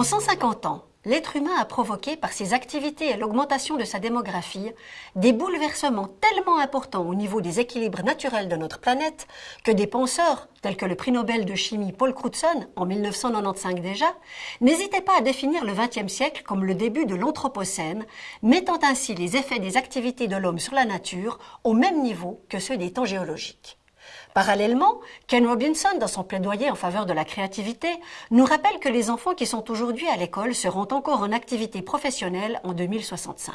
En 150 ans, l'être humain a provoqué par ses activités et l'augmentation de sa démographie des bouleversements tellement importants au niveau des équilibres naturels de notre planète que des penseurs tels que le prix Nobel de chimie Paul Crutzen en 1995 déjà n'hésitaient pas à définir le XXe siècle comme le début de l'Anthropocène, mettant ainsi les effets des activités de l'homme sur la nature au même niveau que ceux des temps géologiques. Parallèlement, Ken Robinson, dans son plaidoyer en faveur de la créativité, nous rappelle que les enfants qui sont aujourd'hui à l'école seront encore en activité professionnelle en 2065.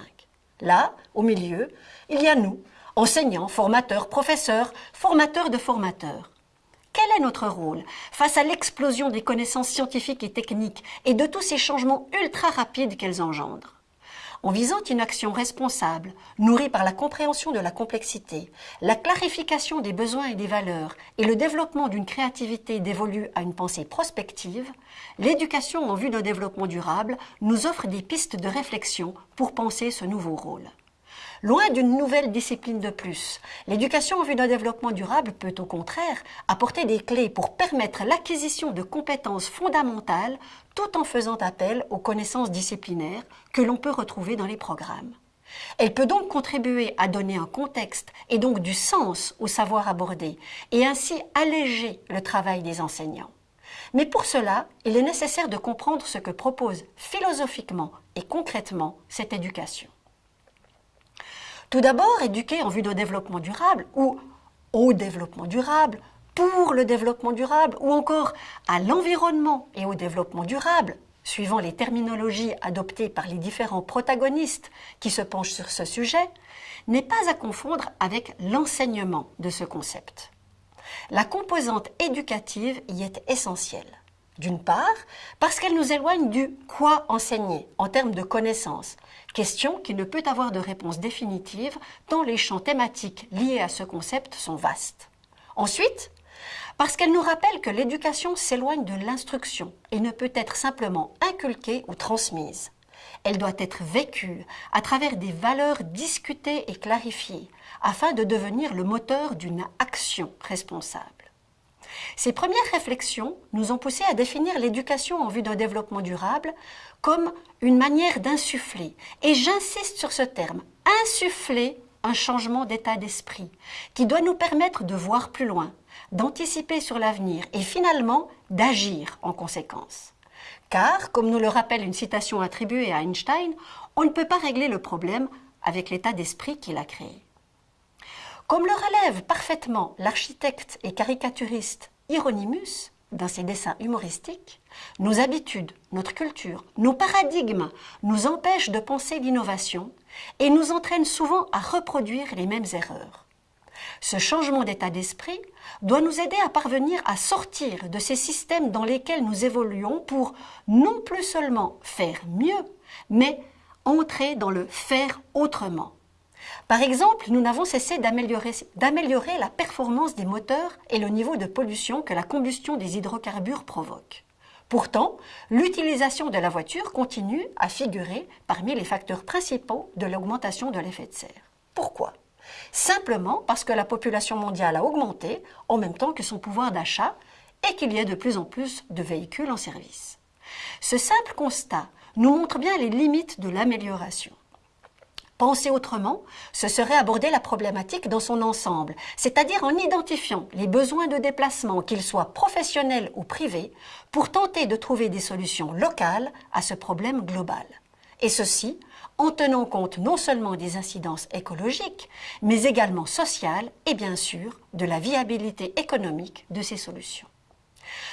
Là, au milieu, il y a nous, enseignants, formateurs, professeurs, formateurs de formateurs. Quel est notre rôle face à l'explosion des connaissances scientifiques et techniques et de tous ces changements ultra rapides qu'elles engendrent? En visant une action responsable, nourrie par la compréhension de la complexité, la clarification des besoins et des valeurs et le développement d'une créativité dévolue à une pensée prospective, l'éducation en vue d'un développement durable nous offre des pistes de réflexion pour penser ce nouveau rôle. Loin d'une nouvelle discipline de plus, l'éducation en vue d'un développement durable peut au contraire apporter des clés pour permettre l'acquisition de compétences fondamentales tout en faisant appel aux connaissances disciplinaires que l'on peut retrouver dans les programmes. Elle peut donc contribuer à donner un contexte et donc du sens au savoir abordé et ainsi alléger le travail des enseignants. Mais pour cela, il est nécessaire de comprendre ce que propose philosophiquement et concrètement cette éducation. Tout d'abord, éduquer en vue de développement durable ou au développement durable, pour le développement durable ou encore à l'environnement et au développement durable, suivant les terminologies adoptées par les différents protagonistes qui se penchent sur ce sujet, n'est pas à confondre avec l'enseignement de ce concept. La composante éducative y est essentielle. D'une part, parce qu'elle nous éloigne du quoi enseigner en termes de connaissances, question qui ne peut avoir de réponse définitive tant les champs thématiques liés à ce concept sont vastes. Ensuite, parce qu'elle nous rappelle que l'éducation s'éloigne de l'instruction et ne peut être simplement inculquée ou transmise. Elle doit être vécue à travers des valeurs discutées et clarifiées afin de devenir le moteur d'une action responsable. Ces premières réflexions nous ont poussé à définir l'éducation en vue d'un développement durable comme une manière d'insuffler, et j'insiste sur ce terme, insuffler un changement d'état d'esprit qui doit nous permettre de voir plus loin, d'anticiper sur l'avenir et finalement d'agir en conséquence. Car, comme nous le rappelle une citation attribuée à Einstein, on ne peut pas régler le problème avec l'état d'esprit qu'il a créé. Comme le relève parfaitement l'architecte et caricaturiste Hieronymus dans ses dessins humoristiques, nos habitudes, notre culture, nos paradigmes nous empêchent de penser l'innovation et nous entraînent souvent à reproduire les mêmes erreurs. Ce changement d'état d'esprit doit nous aider à parvenir à sortir de ces systèmes dans lesquels nous évoluons pour non plus seulement faire mieux, mais entrer dans le faire autrement. Par exemple, nous n'avons cessé d'améliorer la performance des moteurs et le niveau de pollution que la combustion des hydrocarbures provoque. Pourtant, l'utilisation de la voiture continue à figurer parmi les facteurs principaux de l'augmentation de l'effet de serre. Pourquoi? Simplement parce que la population mondiale a augmenté en même temps que son pouvoir d'achat et qu'il y a de plus en plus de véhicules en service. Ce simple constat nous montre bien les limites de l'amélioration. Penser autrement, ce serait aborder la problématique dans son ensemble, c'est-à-dire en identifiant les besoins de déplacement, qu'ils soient professionnels ou privés, pour tenter de trouver des solutions locales à ce problème global. Et ceci en tenant compte non seulement des incidences écologiques, mais également sociales et bien sûr de la viabilité économique de ces solutions.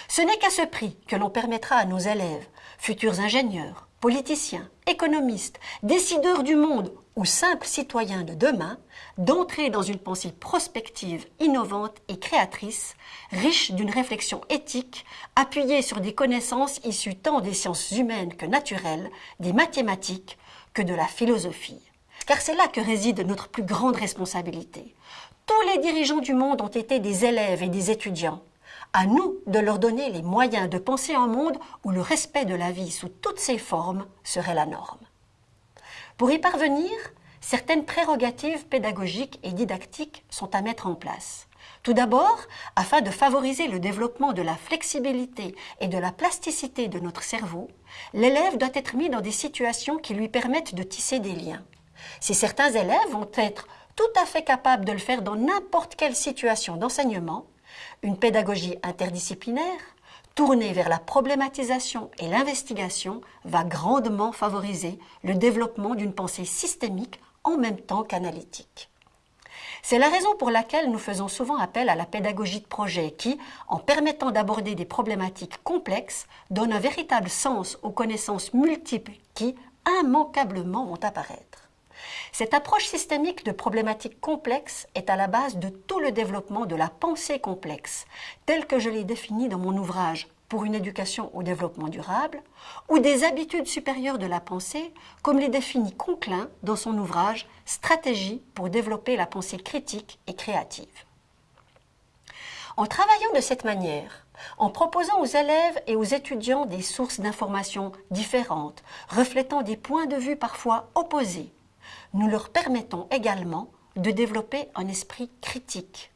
Ce n'est qu'à ce prix que l'on permettra à nos élèves, futurs ingénieurs, politiciens, économistes, décideurs du monde ou simples citoyens de demain d'entrer dans une pensée prospective, innovante et créatrice, riche d'une réflexion éthique, appuyée sur des connaissances issues tant des sciences humaines que naturelles, des mathématiques que de la philosophie. Car c'est là que réside notre plus grande responsabilité. Tous les dirigeants du monde ont été des élèves et des étudiants. À nous de leur donner les moyens de penser un monde où le respect de la vie sous toutes ses formes serait la norme. Pour y parvenir, certaines prérogatives pédagogiques et didactiques sont à mettre en place. Tout d'abord, afin de favoriser le développement de la flexibilité et de la plasticité de notre cerveau, l'élève doit être mis dans des situations qui lui permettent de tisser des liens. Si certains élèves vont être tout à fait capables de le faire dans n'importe quelle situation d'enseignement, une pédagogie interdisciplinaire, tournée vers la problématisation et l'investigation, va grandement favoriser le développement d'une pensée systémique en même temps qu'analytique. C'est la raison pour laquelle nous faisons souvent appel à la pédagogie de projet qui, en permettant d'aborder des problématiques complexes, donne un véritable sens aux connaissances multiples qui, immanquablement, vont apparaître. Cette approche systémique de problématiques complexes est à la base de tout le développement de la pensée complexe, telle que je l'ai définie dans mon ouvrage pour une éducation au développement durable, ou des habitudes supérieures de la pensée, comme les définit Conclin dans son ouvrage Stratégie pour développer la pensée critique et créative. En travaillant de cette manière, en proposant aux élèves et aux étudiants des sources d'informations différentes, reflétant des points de vue parfois opposés, nous leur permettons également de développer un esprit critique,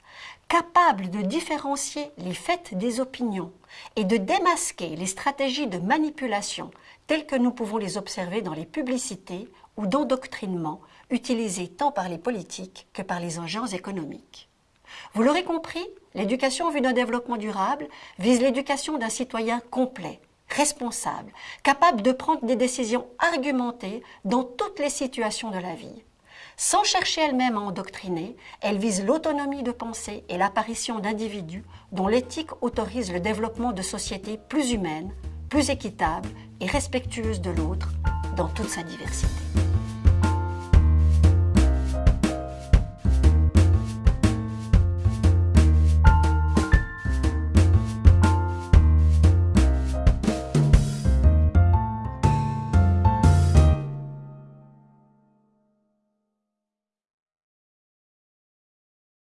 capable de différencier les faits des opinions et de démasquer les stratégies de manipulation telles que nous pouvons les observer dans les publicités ou d'endoctrinement utilisées tant par les politiques que par les agents économiques. Vous l'aurez compris, l'éducation vue d'un développement durable vise l'éducation d'un citoyen complet, responsable, capable de prendre des décisions argumentées dans toutes les situations de la vie. Sans chercher elle-même à endoctriner, elle vise l'autonomie de pensée et l'apparition d'individus dont l'éthique autorise le développement de sociétés plus humaines, plus équitables et respectueuses de l'autre dans toute sa diversité.